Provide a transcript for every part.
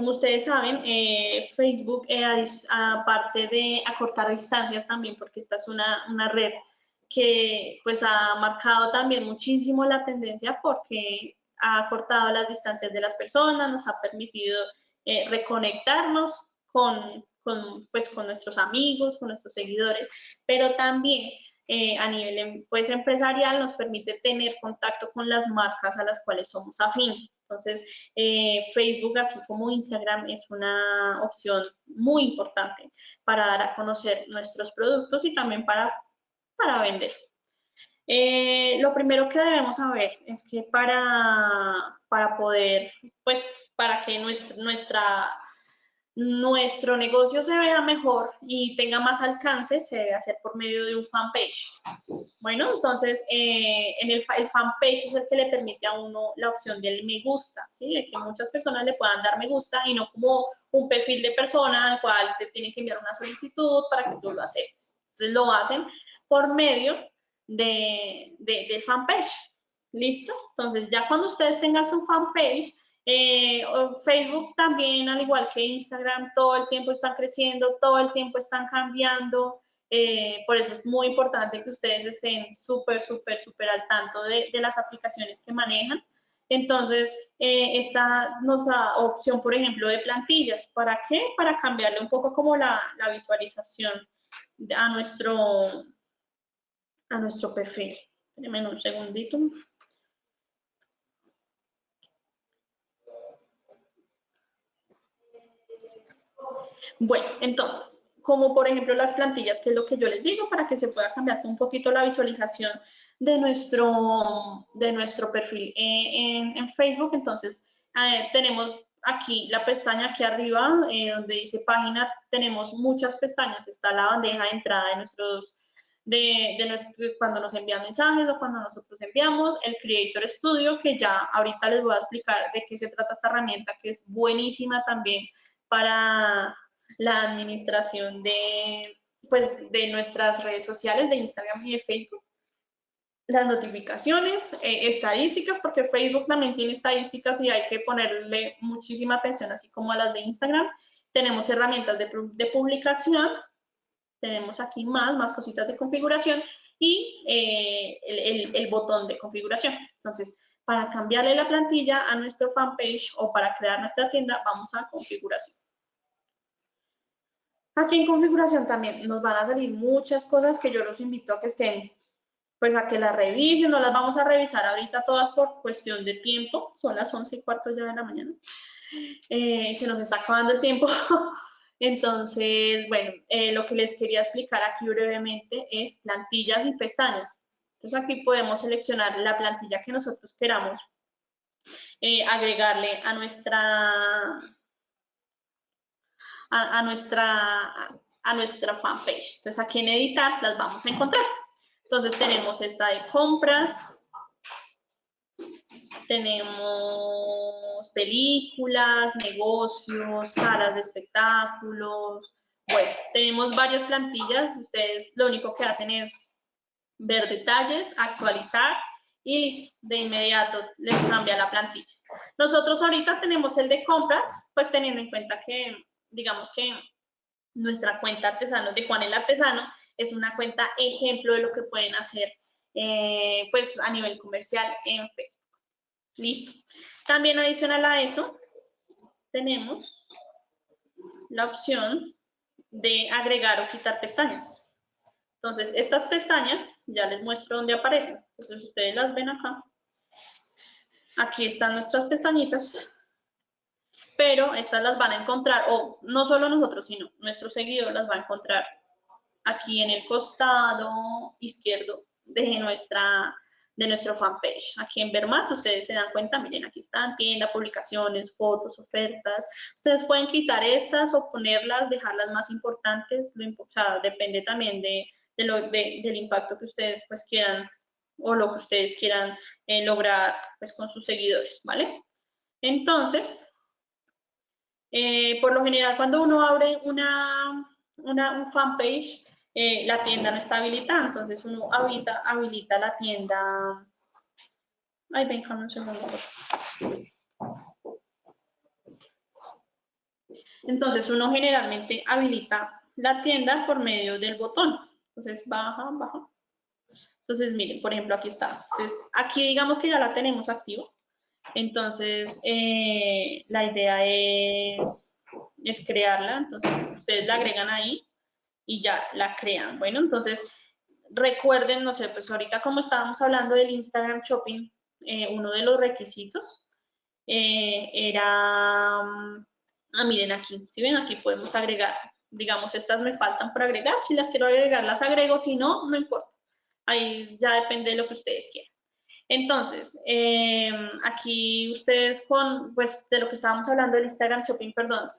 Como ustedes saben, eh, Facebook, eh, aparte de acortar distancias también, porque esta es una, una, red que pues ha marcado también muchísimo la tendencia porque ha acortado las distancias de las personas, nos ha permitido eh, reconectarnos con, con, pues, con nuestros amigos, con nuestros seguidores, pero también a nivel pues, empresarial nos permite tener contacto con las marcas a las cuales somos afín. Entonces, eh, Facebook, así como Instagram, es una opción muy importante para dar a conocer nuestros productos y también para, para vender. Eh, lo primero que debemos saber es que para, para poder, pues, para que nuestra, nuestra nuestro negocio se vea mejor y tenga más alcance, se debe hacer por medio de un fanpage. Bueno, entonces, eh, en el, el, fanpage es el que le permite a uno la opción del me gusta, ¿sí? De que muchas personas le puedan dar me gusta y no como un perfil de persona al cual te tienen que enviar una solicitud para que tú lo aceptes. Entonces, lo hacen por medio de, de, del fanpage. ¿Listo? Entonces, ya cuando ustedes tengan su fanpage, eh, Facebook también, al igual que Instagram, todo el tiempo están creciendo, todo el tiempo están cambiando. Eh, por eso es muy importante que ustedes estén súper, súper, súper al tanto de, las aplicaciones que manejan. Entonces, eh, esta opción, por ejemplo, de plantillas. ¿Para qué? Para cambiarle un poco como la, visualización a nuestro, a nuestro perfil. Espérenme un segundito. Bueno, entonces, como por ejemplo las plantillas, que es lo que yo les digo, para que se pueda cambiar un poquito la visualización de nuestro, de nuestro perfil en, Facebook. Entonces, tenemos aquí la pestaña aquí arriba, eh, donde dice página, tenemos muchas pestañas. Está la bandeja de entrada de nuestros, de, de cuando nos envían mensajes o cuando nosotros enviamos, el Creator Studio, que ya ahorita les voy a explicar de qué se trata esta herramienta, que es buenísima también para la administración de, pues, de nuestras redes sociales, de Instagram y de Facebook. Las notificaciones, eh, estadísticas, porque Facebook también tiene estadísticas y hay que ponerle muchísima atención, así como a las de Instagram. Tenemos herramientas de, de publicación, tenemos aquí más, más cositas de configuración y eh, el, el, el botón de configuración. Entonces, para cambiarle la plantilla a nuestro fanpage o para crear nuestra tienda, vamos a configuración. Aquí en configuración también nos van a salir muchas cosas que yo los invito a que estén, pues a que las revisen, no las vamos a revisar ahorita todas por cuestión de tiempo, son las 11 y cuarto ya de la mañana, eh, se nos está acabando el tiempo, entonces, bueno, eh, lo que les quería explicar aquí brevemente es plantillas y pestañas. Entonces aquí podemos seleccionar la plantilla que nosotros queramos eh, agregarle a nuestra a, nuestra, a nuestra fanpage. Entonces aquí en editar las vamos a encontrar. Entonces tenemos esta de compras, tenemos películas, negocios, salas de espectáculos. Bueno, tenemos varias plantillas. Ustedes lo único que hacen es ver detalles, actualizar y listo, de inmediato les cambia la plantilla. Nosotros ahorita tenemos el de compras, pues teniendo en cuenta que digamos que nuestra cuenta artesano de Juan el Artesano es una cuenta ejemplo de lo que pueden hacer eh, pues a nivel comercial en Facebook. Listo. También adicional a eso, tenemos la opción de agregar o quitar pestañas. Entonces, estas pestañas, ya les muestro dónde aparecen. Entonces, ustedes las ven acá. Aquí están nuestras pestañitas pero estas las van a encontrar, o no solo nosotros, sino nuestro seguidor las va a encontrar aquí en el costado izquierdo de nuestra de nuestro fanpage. Aquí en ver más, ustedes se dan cuenta, miren, aquí están tienda, publicaciones, fotos, ofertas. Ustedes pueden quitar estas o ponerlas, dejarlas más importantes, lo, o depende también de, lo, del impacto que ustedes pues quieran o lo que ustedes quieran eh, lograr pues con sus seguidores, ¿vale? Entonces, eh, por lo general, cuando uno abre una, una un fanpage, eh, la tienda no está habilitada, entonces uno habilita, habilita la tienda. Ay, ven, un segundo. Entonces uno generalmente habilita la tienda por medio del botón. Entonces baja, baja. Entonces miren, por ejemplo, aquí está. Entonces, aquí digamos que ya la tenemos activa. Entonces eh, la idea es, es crearla. Entonces ustedes la agregan ahí y ya la crean. Bueno, entonces recuerden, no sé, pues ahorita como estábamos hablando del Instagram Shopping, eh, uno de los requisitos eh, era, mm, ah, miren aquí, si ven aquí podemos agregar, digamos, estas me faltan por agregar, si las quiero agregar las agrego, si no, no importa, ahí ya depende de lo que ustedes quieran. Entonces, eh, aquí ustedes con, pues de lo que estábamos hablando del Instagram Shopping, perdón,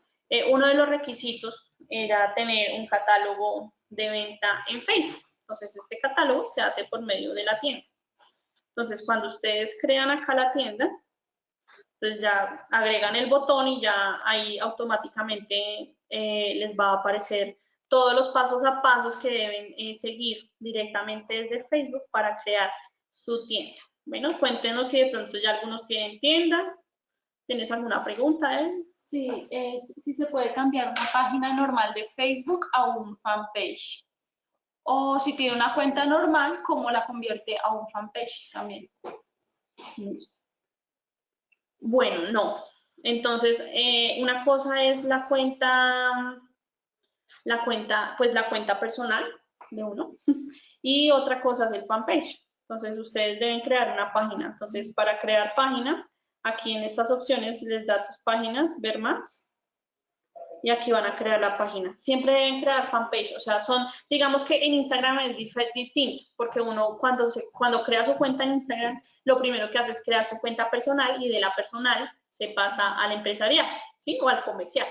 uno de los requisitos era tener un catálogo de venta en Facebook. Entonces, este catálogo se hace por medio de la tienda. Entonces, cuando ustedes crean acá la tienda, entonces ya agregan el botón y ya ahí automáticamente eh, les va a aparecer todos los pasos a pasos que deben eh, seguir directamente desde Facebook para crear su tienda. Bueno, cuéntenos si de pronto ya algunos tienen tienda. ¿Tienes alguna pregunta, eh? Sí, es si se puede cambiar una página normal de Facebook a un fanpage o si tiene una cuenta normal, cómo la convierte a un fanpage también. Bueno, no. Entonces, eh, una cosa es la cuenta, la cuenta, pues la cuenta personal de uno, y otra cosa es el fanpage. Entonces, ustedes deben crear una página. Entonces, para crear página, aquí en estas opciones les da tus páginas, ver más, y aquí van a crear la página. Siempre deben crear fanpage, o sea, son, digamos que en Instagram es distinto, porque uno cuando, se, cuando crea su cuenta en Instagram, lo primero que hace es crear su cuenta personal y de la personal se pasa al empresarial, ¿sí? O al comercial.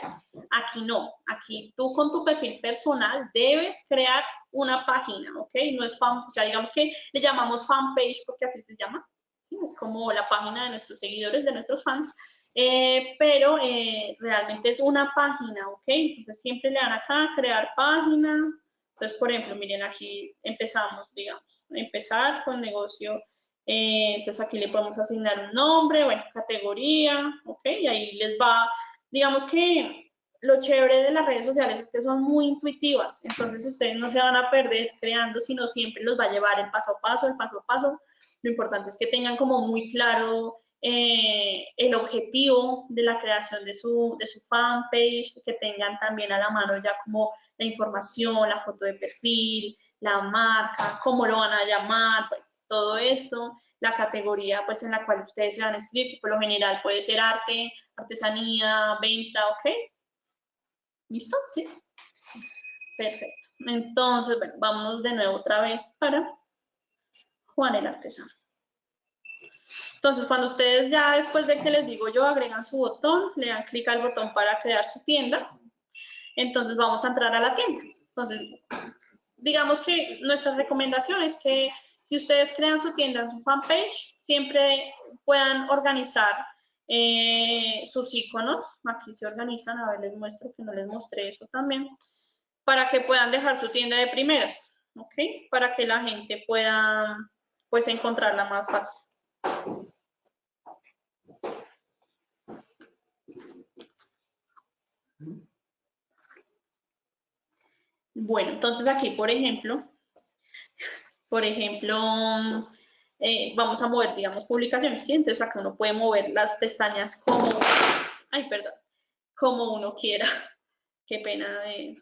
Aquí no, aquí tú con tu perfil personal debes crear una página, ¿ok? No es fan, o sea, digamos que le llamamos fanpage porque así se llama. Es como la página de nuestros seguidores, de nuestros fans, eh, pero eh, realmente es una página, ¿ok? Entonces siempre le dan acá crear página. Entonces, por ejemplo, miren aquí empezamos, digamos, empezar con negocio. Eh, entonces aquí le podemos asignar un nombre, bueno, categoría, ¿ok? Y ahí les va, digamos que lo chévere de las redes sociales es que son muy intuitivas, entonces ustedes no se van a perder creando, sino siempre los va a llevar el paso a paso, el paso a paso. Lo importante es que tengan como muy claro eh, el objetivo de la creación de su, de su fanpage, que tengan también a la mano ya como la información, la foto de perfil, la marca, cómo lo van a llamar, todo esto, la categoría pues en la cual ustedes se van a escribir, que por lo general puede ser arte, artesanía, venta, ¿ok? ¿Listo? Sí. Perfecto. Entonces, bueno, vamos de nuevo otra vez para Juan el artesano. Entonces, cuando ustedes ya después de que les digo yo, agregan su botón, le dan clic al botón para crear su tienda, entonces vamos a entrar a la tienda. Entonces, digamos que nuestra recomendación es que si ustedes crean su tienda en su fanpage, siempre puedan organizar eh, sus iconos. Aquí se organizan, a ver, les muestro que no les mostré eso también, para que puedan dejar su tienda de primeras, ¿ok? Para que la gente pueda, pues, encontrarla más fácil. Bueno, entonces aquí, por ejemplo, por ejemplo, eh, vamos a mover, digamos, publicaciones, ¿sí? Entonces acá uno puede mover las pestañas como, ay, perdón, como uno quiera. Qué pena de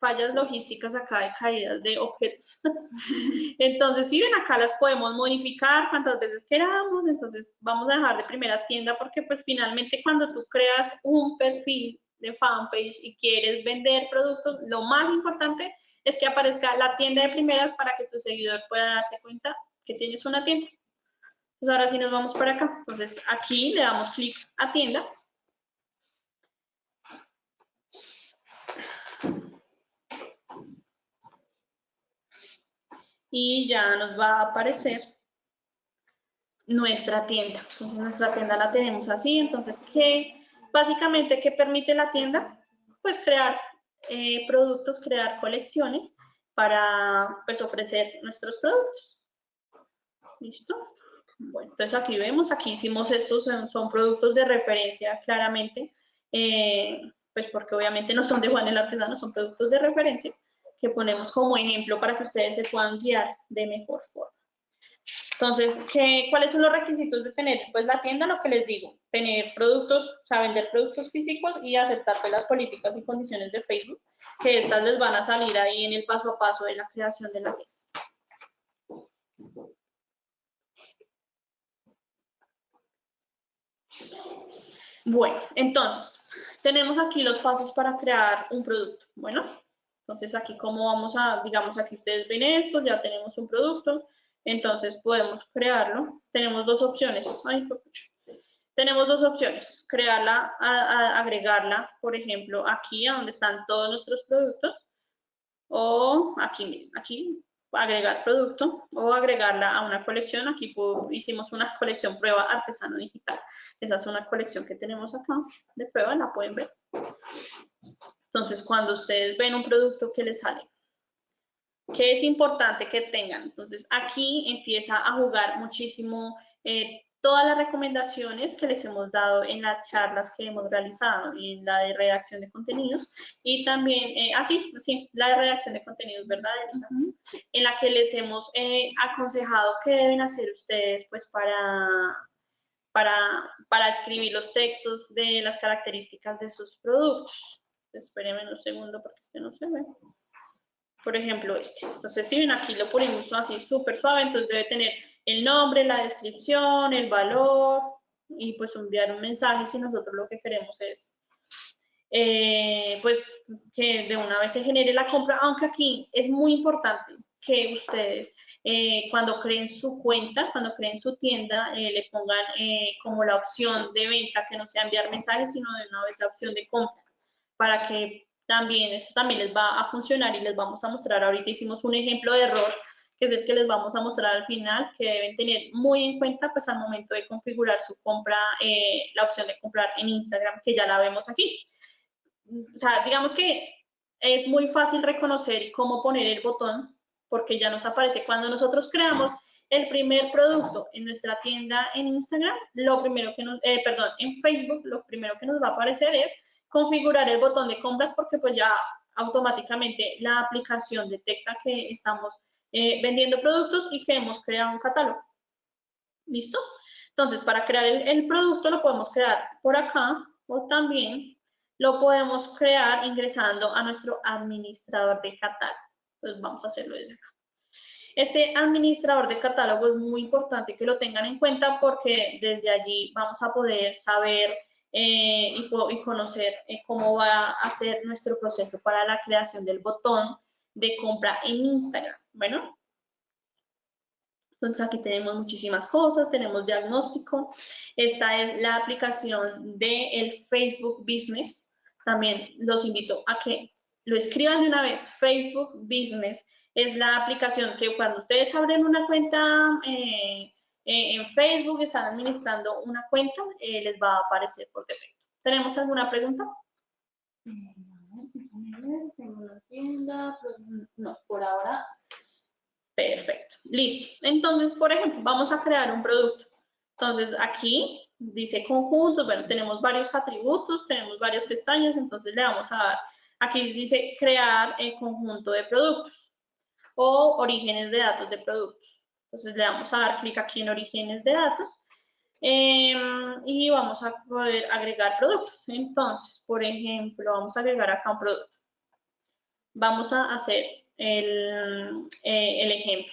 fallas logísticas acá de caídas de objetos. entonces, si ven acá las podemos modificar cuantas veces queramos, entonces vamos a dejar de primeras tiendas porque pues finalmente cuando tú creas un perfil de fanpage y quieres vender productos, lo más importante es que aparezca la tienda de primeras para que tu seguidor pueda darse cuenta que tienes una tienda. Entonces ahora sí nos vamos para acá. Entonces aquí le damos clic a tienda y ya nos va a aparecer nuestra tienda. Entonces nuestra tienda la tenemos así, entonces ¿qué, básicamente qué permite la tienda? Pues crear eh, productos, crear colecciones para pues ofrecer nuestros productos. ¿Listo? Bueno, entonces aquí vemos, aquí hicimos estos, son, productos de referencia claramente. Eh, pues porque obviamente no son de Juan el Artesano, son productos de referencia que ponemos como ejemplo para que ustedes se puedan guiar de mejor forma. Entonces, ¿qué, ¿cuáles son los requisitos de tener? Pues la tienda, lo que les digo, tener productos, o sea, vender productos físicos y aceptar pues, las políticas y condiciones de Facebook, que estas les van a salir ahí en el paso a paso de la creación de la tienda. Bueno, entonces, tenemos aquí los pasos para crear un producto. Bueno, entonces aquí cómo vamos a, digamos aquí ustedes ven esto, ya tenemos un producto, entonces podemos crearlo. Tenemos dos opciones. tenemos dos opciones. Crearla, agregarla, por ejemplo, aquí a donde están todos nuestros productos. O aquí, aquí, agregar producto o agregarla a una colección. Aquí hicimos una colección prueba artesano digital. Esa es una colección que tenemos acá de prueba, la pueden ver. Entonces, cuando ustedes ven un producto que les sale que es importante que tengan. Entonces, aquí empieza a jugar muchísimo eh, todas las recomendaciones que les hemos dado en las charlas que hemos realizado, en la de redacción de contenidos y también, eh, ah, sí, la de redacción de contenidos, ¿verdad, En la que les hemos eh, aconsejado qué deben hacer ustedes, pues, para, para, para escribir los textos de las características de sus productos. Espérenme un segundo porque este no se ve por ejemplo, este. Entonces, si ven aquí lo ponemos así súper suave, entonces debe tener el nombre, la descripción, el valor y pues enviar un mensaje si nosotros lo que queremos es eh, pues que de una vez se genere la compra, aunque aquí es muy importante que ustedes eh, cuando creen su cuenta, cuando creen su tienda, eh, le pongan como la opción de venta, que no sea enviar mensajes, sino de una vez la opción de compra, para que también esto también les va a funcionar y les vamos a mostrar, ahorita hicimos un ejemplo de error que es el que les vamos a mostrar al final, que deben tener muy en cuenta pues al momento de configurar su compra, eh, la opción de comprar en Instagram, que ya la vemos aquí. O sea, digamos que es muy fácil reconocer cómo poner el botón, porque ya nos aparece cuando nosotros creamos el primer producto en nuestra tienda en Instagram, lo primero que nos, eh, perdón, en Facebook, lo primero que nos va a aparecer es configurar el botón de compras porque pues ya automáticamente la aplicación detecta que estamos eh, vendiendo productos y que hemos creado un catálogo. ¿Listo? Entonces, para crear el, producto lo podemos crear por acá o también lo podemos crear ingresando a nuestro administrador de catálogo. Entonces, vamos a hacerlo desde acá. Este administrador de catálogo es muy importante que lo tengan en cuenta porque desde allí vamos a poder saber eh, y, conocer eh, cómo va a ser nuestro proceso para la creación del botón de compra en Instagram. Bueno, entonces aquí tenemos muchísimas cosas, tenemos diagnóstico. Esta es la aplicación del Facebook Business. También los invito a que lo escriban de una vez. Facebook Business es la aplicación que cuando ustedes abren una cuenta eh, eh, en Facebook están administrando una cuenta, eh, les va a aparecer por defecto. ¿Tenemos alguna pregunta? Tengo una tienda, no, por ahora. Perfecto, listo. Entonces, por ejemplo, vamos a crear un producto. Entonces, aquí dice conjuntos, bueno, tenemos varios atributos, tenemos varias pestañas, entonces le vamos a dar, aquí dice crear el conjunto de productos o orígenes de datos de productos. Entonces le vamos a dar clic aquí en orígenes de datos em, y vamos a poder agregar productos. Entonces, por ejemplo, vamos a agregar acá un producto. Vamos a hacer el, eh, ejemplo.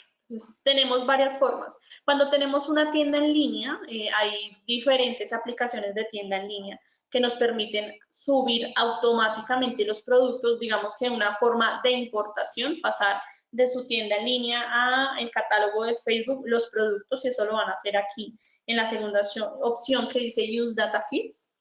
tenemos varias formas. Cuando tenemos una tienda en línea, eh, hay diferentes aplicaciones de tienda en línea que nos permiten subir automáticamente los productos, digamos que una forma de importación, pasar de su tienda en línea a el catálogo de Facebook los productos y eso lo van a hacer aquí en la segunda opción que dice Use Data Feeds.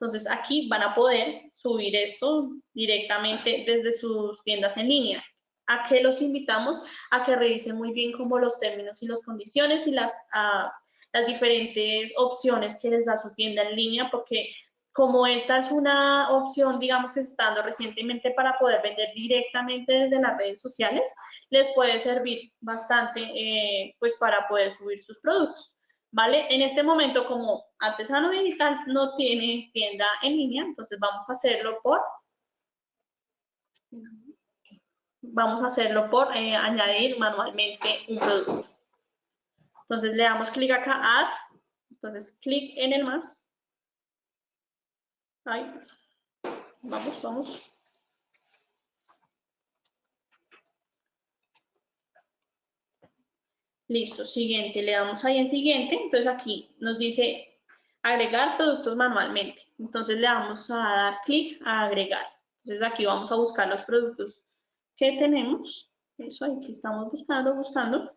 Entonces aquí van a poder subir esto directamente desde sus tiendas en línea. ¿A qué los invitamos? A que revisen muy bien como los términos y las condiciones y las, ah, las diferentes opciones que les da su tienda en línea porque como esta es una opción, digamos, que se está dando recientemente para poder vender directamente desde las redes sociales, les puede servir bastante, eh, pues, para poder subir sus productos. ¿vale? En este momento, como Artesano Digital no tiene tienda en línea, entonces vamos a hacerlo por, vamos a hacerlo por eh, añadir manualmente un producto. Entonces le damos clic acá, Add, entonces clic en el más. Ahí. Vamos, vamos. Listo, siguiente, le damos ahí en siguiente, entonces aquí nos dice agregar productos manualmente. Entonces le vamos a dar clic a agregar. Entonces aquí vamos a buscar los productos que tenemos. Eso aquí estamos buscando, buscando.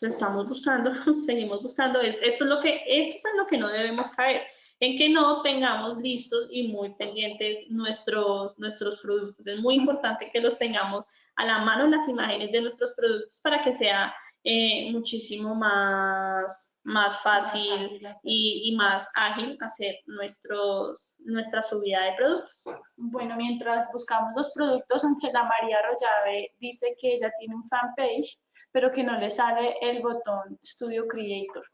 Entonces estamos buscando, seguimos buscando. Esto es lo que, esto es lo que no debemos caer en que no tengamos listos y muy pendientes nuestros, nuestros productos. Es muy importante que los tengamos a la mano las imágenes de nuestros productos para que sea eh, muchísimo más, más fácil y, y, más ágil hacer nuestros, nuestra subida de productos. Bueno, mientras buscamos los productos, Ángela María Rollave dice que ella tiene un fanpage, pero que no le sale el botón Studio Creator.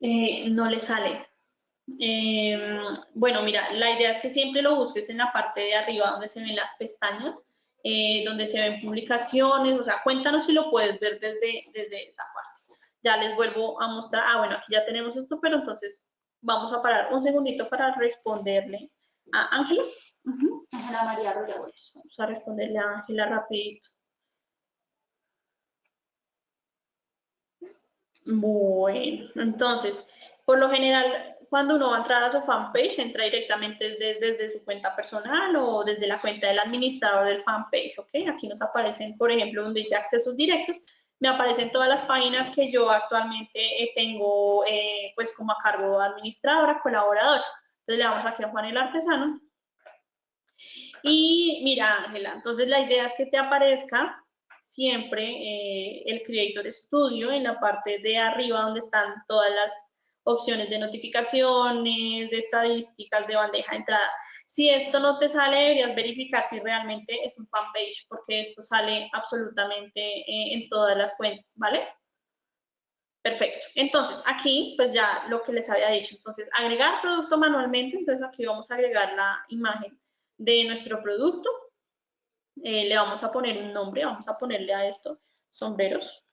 Eh, no le sale. Eh, bueno, mira, la idea es que siempre lo busques en la parte de arriba donde se ven las pestañas, eh, donde se ven publicaciones, o sea, cuéntanos si lo puedes ver desde, desde esa parte. Ya les vuelvo a mostrar, ah, bueno, aquí ya tenemos esto, pero entonces vamos a parar un segundito para responderle a Ángela. Ángela María Rodríguez. Vamos a responderle a Ángela rapidito. Bueno, entonces, por lo general, cuando uno va a entrar a su fanpage, entra directamente desde, su cuenta personal o desde la cuenta del administrador del fanpage, ¿ok? Aquí nos aparecen, por ejemplo, donde dice accesos directos, me aparecen todas las páginas que yo actualmente eh, tengo, eh, pues, como a cargo administradora, colaboradora. Entonces, le damos aquí a Juan el Artesano. Y mira, Ángela, entonces la idea es que te aparezca siempre eh, el Creator Studio en la parte de arriba donde están todas las opciones de notificaciones, de estadísticas, de bandeja de entrada. Si esto no te sale, deberías verificar si realmente es un fanpage, porque esto sale absolutamente eh, en todas las cuentas, ¿vale? Perfecto. Entonces, aquí, pues ya lo que les había dicho. Entonces, agregar producto manualmente. Entonces, aquí vamos a agregar la imagen de nuestro producto. Eh, le vamos a poner un nombre, vamos a ponerle a esto sombreros.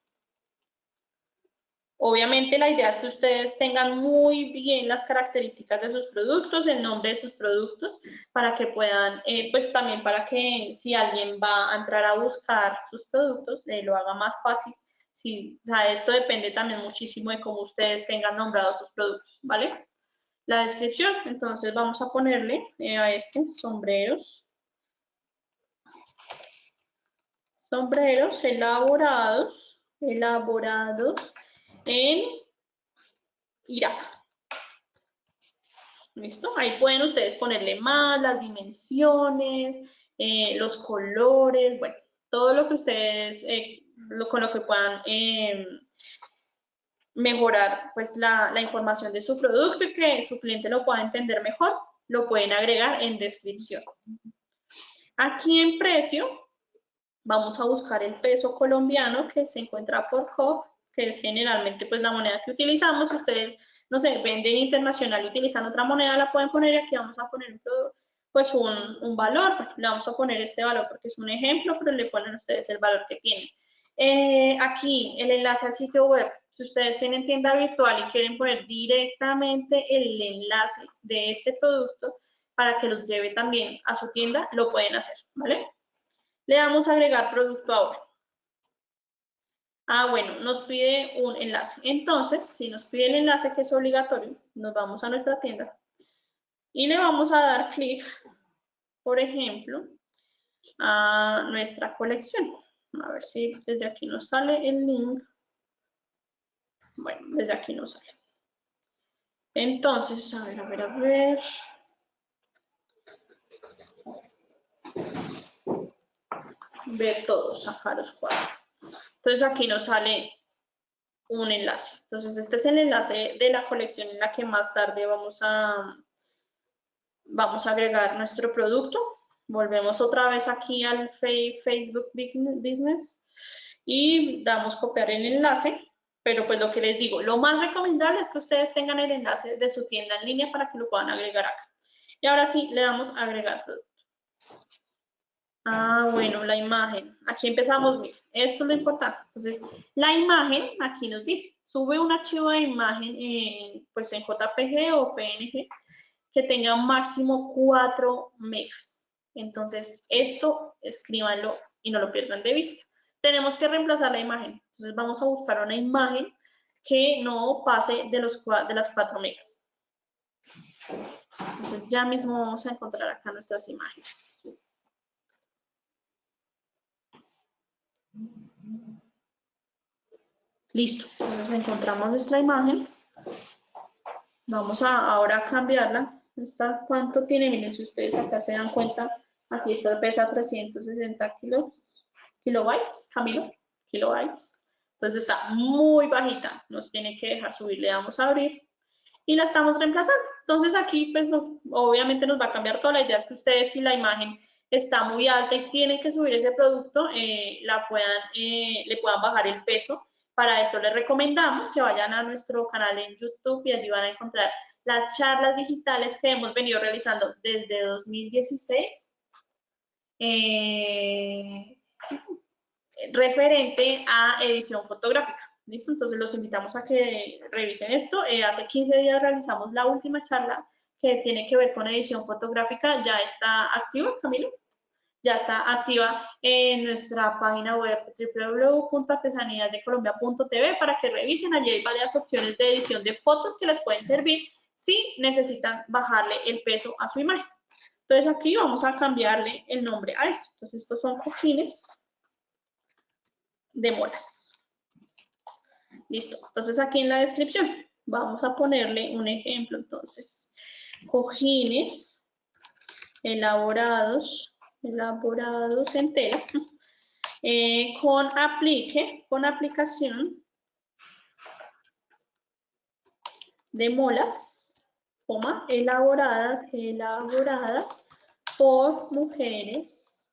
Obviamente la idea es que ustedes tengan muy bien las características de sus productos, el nombre de sus productos, para que puedan, eh, pues también para que si alguien va a entrar a buscar sus productos, eh, lo haga más fácil. Si, esto depende también muchísimo de cómo ustedes tengan nombrados sus productos, ¿vale? La descripción, entonces vamos a ponerle a este sombreros. Sombreros elaborados, elaborados en Irak. ¿Listo? Ahí pueden ustedes ponerle más las dimensiones, eh, los colores, bueno, todo lo que ustedes, eh, con lo que puedan em, mejorar pues la, la, información de su producto y que su cliente lo pueda entender mejor, lo pueden agregar en descripción. Aquí en precio, vamos a buscar el peso colombiano que se encuentra por COP que es generalmente pues la moneda que utilizamos. ustedes, no sé, venden internacional y utilizan otra moneda, la pueden poner aquí vamos a poner pues un, valor. Le vamos a poner este valor porque es un ejemplo, pero le ponen ustedes el valor que tienen. Eh, aquí el enlace al sitio web. Si ustedes tienen tienda virtual y quieren poner directamente el enlace de este producto para que los lleve también a su tienda, lo pueden hacer, ¿vale? Le damos a agregar producto ahora. Ah, bueno, nos pide un enlace. Entonces, si nos pide el enlace que es obligatorio, nos vamos a nuestra tienda y le vamos a dar clic, por ejemplo, a nuestra colección. A ver si desde aquí nos sale el link. Bueno, desde aquí nos sale. Entonces, a ver, a ver, a ver. Ver todos, sacar los cuatro. Entonces aquí nos sale un enlace. Entonces este es el enlace de la colección en la que más tarde vamos a, vamos a agregar nuestro producto. Volvemos otra vez aquí al Facebook Business. Y damos copiar el enlace, pero pues lo que les digo, lo más recomendable es que ustedes tengan el enlace de su tienda en línea para que lo puedan agregar acá. Y ahora sí, le damos agregar producto. Ah, bueno, la imagen. Aquí empezamos, bien. esto es lo importante. Entonces, la imagen, aquí nos dice, sube un archivo de imagen en, pues en JPG o PNG que tenga máximo 4 megas. Entonces, esto escríbanlo y no lo pierdan de vista. Tenemos que reemplazar la imagen. Entonces, vamos a buscar una imagen que no pase de, los, de las 4 megas. Entonces, ya mismo vamos a encontrar acá nuestras imágenes. Listo, entonces encontramos nuestra imagen. Vamos a ahora cambiarla. ¿Cuánto tiene? Miren, si ustedes acá se dan cuenta, aquí esta pesa 360 kilo, kilobytes, Camilo, kilobytes. Entonces está muy bajita, nos tiene que dejar subir, le damos a abrir y la estamos reemplazando. Entonces aquí, pues obviamente nos va a cambiar toda la idea, es que ustedes si la imagen está muy alta y tienen que subir ese producto, eh, la puedan, eh, le puedan bajar el peso para esto les recomendamos que vayan a nuestro canal en YouTube y allí van a encontrar las charlas digitales que hemos venido realizando desde 2016 eh, referente a edición fotográfica. ¿Listo? Entonces los invitamos a que revisen esto. Eh, hace 15 días realizamos la última charla que tiene que ver con edición fotográfica. Ya está activa, Camilo ya está activa en nuestra página web www.artesaníasdecolombia.tv para que revisen. Allí hay varias opciones de edición de fotos que les pueden servir si necesitan bajarle el peso a su imagen. Entonces aquí vamos a cambiarle el nombre a esto. Entonces estos son cojines de molas. Listo. Entonces aquí en la descripción vamos a ponerle un ejemplo. Entonces, cojines elaborados elaborados entero, eh, con aplique, con aplicación de molas, coma, elaboradas, elaboradas por mujeres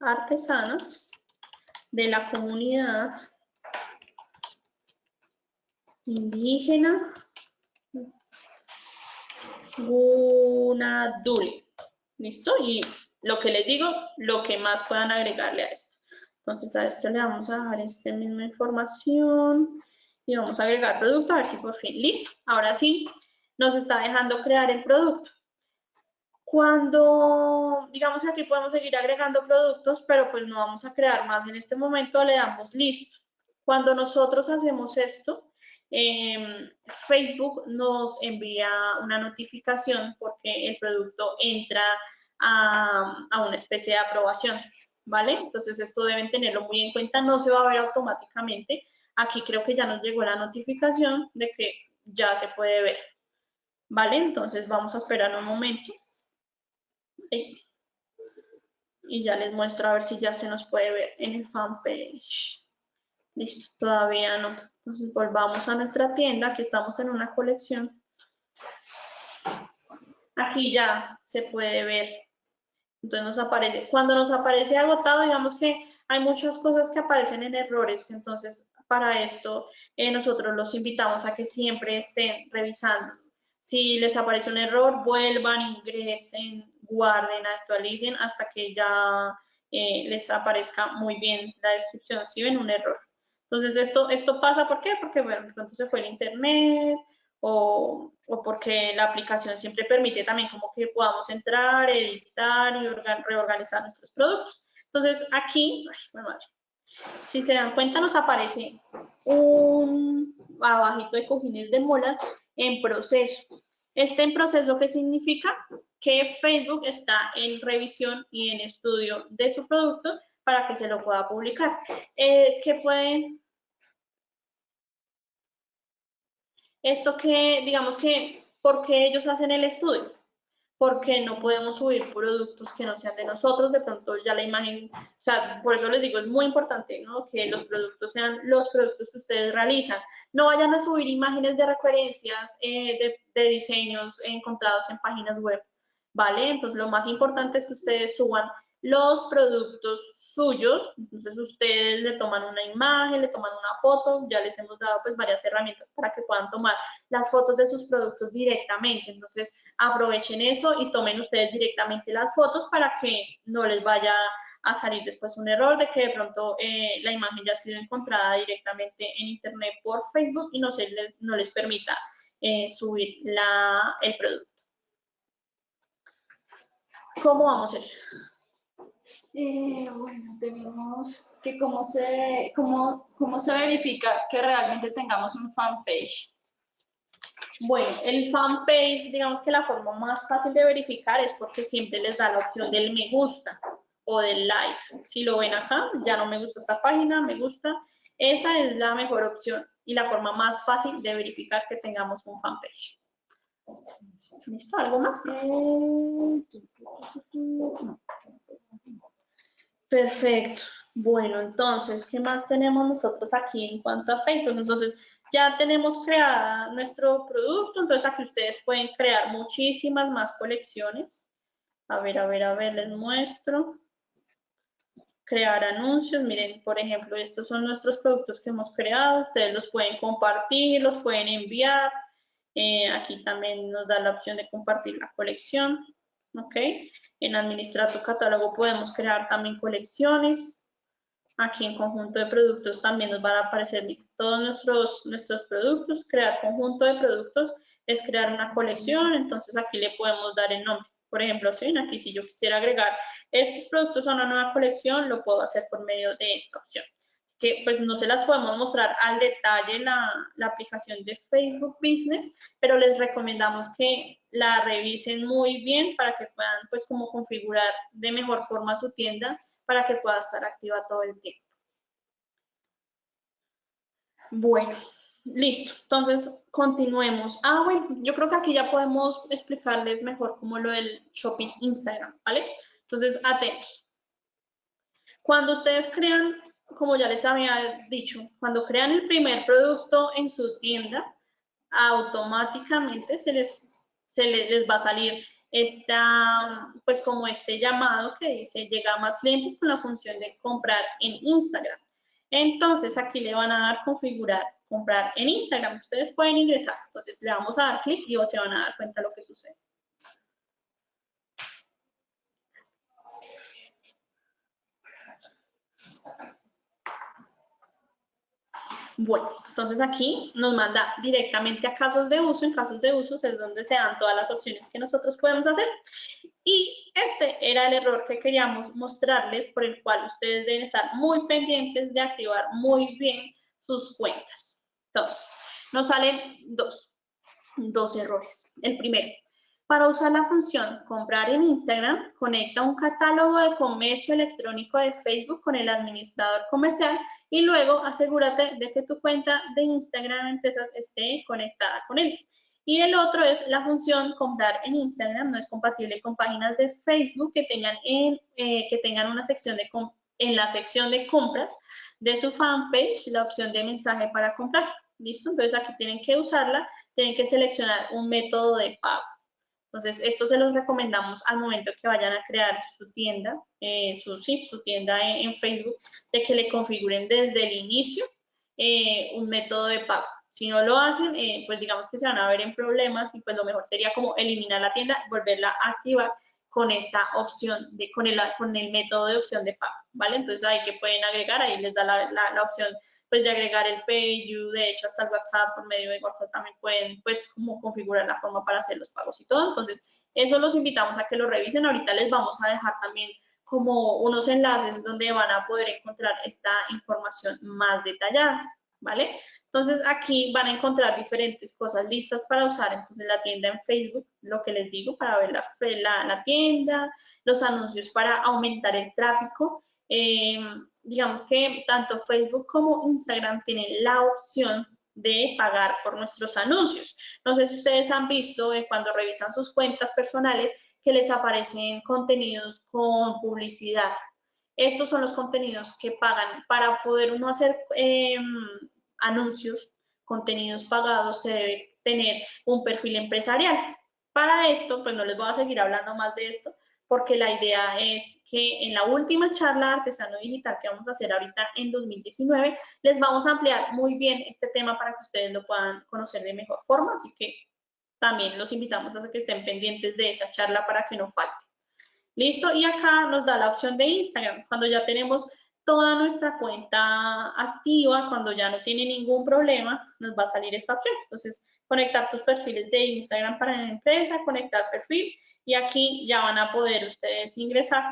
artesanas de la comunidad indígena Gunaduli. ¿Listo? Y lo que les digo, lo que más puedan agregarle a esto. Entonces a esto le vamos a dejar esta misma información y vamos a agregar producto, a ver si por fin, listo. Ahora sí, nos está dejando crear el producto. Cuando, digamos aquí podemos seguir agregando productos, pero pues no vamos a crear más en este momento, le damos listo. Cuando nosotros hacemos esto, Facebook nos envía una notificación porque el producto entra a, una especie de aprobación, ¿vale? Entonces esto deben tenerlo muy en cuenta, no se va a ver automáticamente. Aquí creo que ya nos llegó la notificación de que ya se puede ver, ¿vale? Entonces vamos a esperar un momento. Y ya les muestro a ver si ya se nos puede ver en el fanpage. Listo, todavía no. Entonces volvamos a nuestra tienda, aquí estamos en una colección. Aquí ya se puede ver. Entonces nos aparece, cuando nos aparece agotado, digamos que hay muchas cosas que aparecen en errores. Entonces, para esto, eh, nosotros los invitamos a que siempre estén revisando. Si les aparece un error, vuelvan, ingresen, guarden, actualicen hasta que ya eh, les aparezca muy bien la descripción. Si ven un error. Entonces, esto, esto pasa, ¿por qué? Porque, bueno, de pronto se fue el internet o, o, porque la aplicación siempre permite también como que podamos entrar, editar y reorganizar nuestros productos. Entonces, aquí, ay, madre, si se dan cuenta, nos aparece un abajito de cojines de molas en proceso. Este en proceso, ¿qué significa? Que Facebook está en revisión y en estudio de su producto para que se lo pueda publicar. Eh, ¿Qué pueden? Esto que, digamos que, ¿por qué ellos hacen el estudio? Porque no podemos subir productos que no sean de nosotros, de pronto ya la imagen, o sea, por eso les digo, es muy importante, ¿no? Que los productos sean los productos que ustedes realizan. No vayan a subir imágenes de referencias eh, de, de diseños encontrados en páginas web, ¿vale? Entonces, lo más importante es que ustedes suban los productos suyos. Entonces ustedes le toman una imagen, le toman una foto, ya les hemos dado pues varias herramientas para que puedan tomar las fotos de sus productos directamente. Entonces aprovechen eso y tomen ustedes directamente las fotos para que no les vaya a salir después un error de que de pronto eh, la imagen ya ha sido encontrada directamente en internet por Facebook y no, se les, no les permita eh, subir la, el producto. ¿Cómo vamos a ir? Eh, bueno, tenemos que cómo se, cómo, cómo se verifica que realmente tengamos un fanpage. Bueno, el fanpage, digamos que la forma más fácil de verificar es porque siempre les da la opción del me gusta o del like. Si lo ven acá, ya no me gusta esta página, me gusta. Esa es la mejor opción y la forma más fácil de verificar que tengamos un fanpage. ¿Listo? ¿Algo más? Perfecto. Bueno, entonces, ¿qué más tenemos nosotros aquí en cuanto a Facebook? Entonces, ya tenemos creada nuestro producto, entonces aquí ustedes pueden crear muchísimas más colecciones. A ver, a ver, a ver, les muestro. Crear anuncios, miren, por ejemplo, estos son nuestros productos que hemos creado, ustedes los pueden compartir, los pueden enviar. Eh, aquí también nos da la opción de compartir la colección. ¿Ok? En administrar tu catálogo podemos crear también colecciones. Aquí en conjunto de productos también nos van a aparecer todos nuestros, nuestros productos. Crear conjunto de productos es crear una colección, entonces aquí le podemos dar el nombre. Por ejemplo, si aquí si yo quisiera agregar estos productos a una nueva colección, lo puedo hacer por medio de esta opción que pues no se las podemos mostrar al detalle la, aplicación de Facebook Business, pero les recomendamos que la revisen muy bien para que puedan pues como configurar de mejor forma su tienda para que pueda estar activa todo el tiempo. Bueno, listo. Entonces, continuemos. Ah, bueno, yo creo que aquí ya podemos explicarles mejor como lo del shopping Instagram, ¿vale? Entonces, atentos. Cuando ustedes crean como ya les había dicho, cuando crean el primer producto en su tienda, automáticamente se les, se les, va a salir esta, pues como este llamado que dice llega a más clientes con la función de comprar en Instagram. Entonces aquí le van a dar configurar comprar en Instagram. Ustedes pueden ingresar. Entonces le vamos a dar clic y se van a dar cuenta de lo que sucede. Bueno, entonces aquí nos manda directamente a casos de uso. En casos de uso es donde se dan todas las opciones que nosotros podemos hacer. Y este era el error que queríamos mostrarles, por el cual ustedes deben estar muy pendientes de activar muy bien sus cuentas. Entonces, nos salen dos, dos errores. El primero, para usar la función comprar en Instagram, conecta un catálogo de comercio electrónico de Facebook con el administrador comercial y luego asegúrate de que tu cuenta de Instagram Empresas esté conectada con él. Y el otro es la función comprar en Instagram, no es compatible con páginas de Facebook que tengan, en, eh, que tengan una sección de en la sección de compras de su fanpage la opción de mensaje para comprar. ¿Listo? Entonces aquí tienen que usarla, tienen que seleccionar un método de pago. Entonces, esto se los recomendamos al momento que vayan a crear su tienda, eh, su, sí, su tienda en, Facebook, de que le configuren desde el inicio eh, un método de pago. Si no lo hacen, eh, pues digamos que se van a ver en problemas y pues lo mejor sería como eliminar la tienda, volverla a activar con esta opción, de, con, el, con el método de opción de pago, ¿vale? Entonces ahí que pueden agregar, ahí les da la, la opción pues de agregar el PayU, de hecho hasta el WhatsApp, por medio de WhatsApp también pueden pues como configurar la forma para hacer los pagos y todo. Entonces, eso los invitamos a que lo revisen. Ahorita les vamos a dejar también como unos enlaces donde van a poder encontrar esta información más detallada, ¿vale? Entonces, aquí van a encontrar diferentes cosas listas para usar. Entonces, la tienda en Facebook, lo que les digo, para ver la, la, la tienda, los anuncios para aumentar el tráfico, eh, digamos que tanto Facebook como Instagram tienen la opción de pagar por nuestros anuncios. No sé si ustedes han visto eh, cuando revisan sus cuentas personales que les aparecen contenidos con publicidad. Estos son los contenidos que pagan. Para poder uno hacer em, anuncios, contenidos pagados, se debe tener un perfil empresarial. Para esto, pues no les voy a seguir hablando más de esto, porque la idea es que en la última charla artesano digital que vamos a hacer ahorita en 2019, les vamos a ampliar muy bien este tema para que ustedes lo puedan conocer de mejor forma, así que también los invitamos a que estén pendientes de esa charla para que no falte. Listo, y acá nos da la opción de Instagram, cuando ya tenemos toda nuestra cuenta activa, cuando ya no tiene ningún problema, nos va a salir esta opción. Entonces, conectar tus perfiles de Instagram para la empresa, conectar perfil, y aquí ya van a poder ustedes ingresar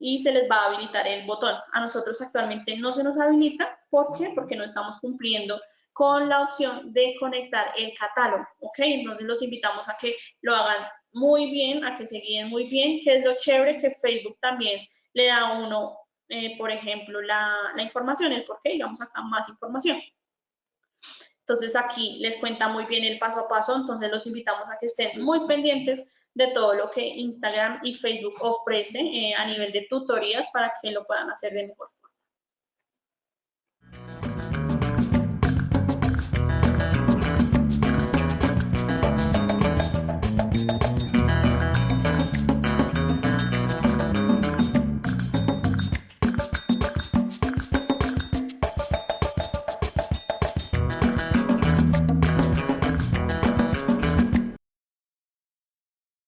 y se les va a habilitar el botón. A nosotros actualmente no se nos habilita, ¿por qué? Porque no estamos cumpliendo con la opción de conectar el catálogo, ¿ok? Entonces los invitamos a que lo hagan muy bien, a que se guíen muy bien, que es lo chévere que Facebook también le da a uno, eh, por ejemplo, la, la información, el por qué, digamos acá más información. Entonces aquí les cuenta muy bien el paso a paso, entonces los invitamos a que estén muy pendientes de todo lo que Instagram y Facebook ofrece eh, a nivel de tutorías para que lo puedan hacer de mejor